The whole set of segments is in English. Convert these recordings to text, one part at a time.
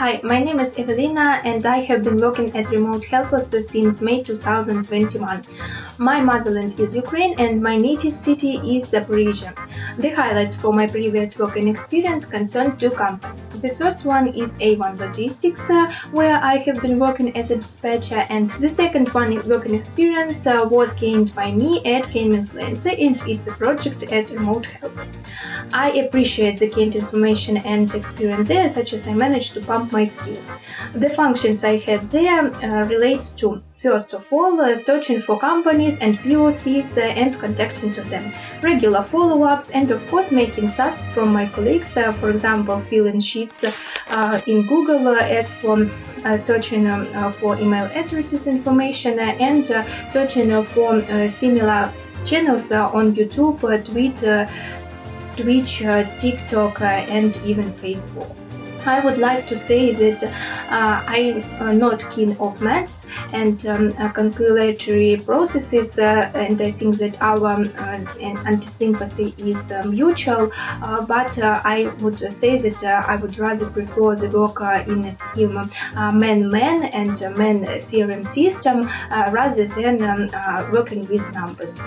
Hi, my name is Evelina and I have been working at Remote Helpers since May 2021. My motherland is Ukraine and my native city is Zaporizhia. The highlights for my previous working experience concern two companies. The first one is A1 Logistics, uh, where I have been working as a dispatcher, and the second one working experience uh, was gained by me at Influencer, and it's a project at Remote Helpers. I appreciate the gained information and experience there, such as I managed to pump my skills. The functions I had there uh, relates to First of all, uh, searching for companies and POCs uh, and contacting to them, regular follow-ups and of course making tasks from my colleagues, uh, for example filling sheets uh, in Google uh, as for uh, searching um, uh, for email addresses information and searching for similar channels on YouTube, Twitter, Twitch, TikTok and even Facebook. I would like to say that uh, I'm uh, not keen of maths and um, uh, calculatory processes uh, and I think that our um, anti-sympathy is uh, mutual but I would say that I would rather prefer the work in a scheme man-man and man CRM system rather than um, working with numbers.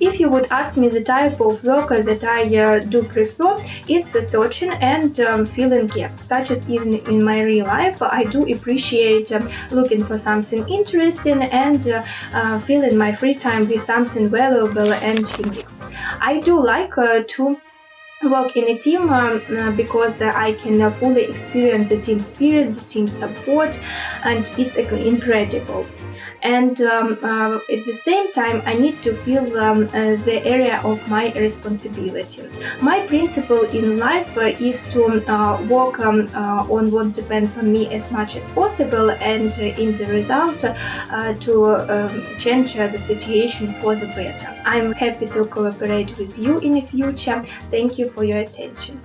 If you would ask me the type of work that I do prefer, it's searching and um, filling gaps such as even in my real life, I do appreciate uh, looking for something interesting and uh, uh, filling my free time with something valuable and unique. I do like to work in a team um, uh, because uh, I can uh, fully experience the team spirit, the team support, and it's incredible and um, uh, at the same time I need to feel um, uh, the area of my responsibility. My principle in life uh, is to uh, work um, uh, on what depends on me as much as possible and uh, in the result to um, change the situation for the better. I'm happy to cooperate with you in the future. Thank you for your attention.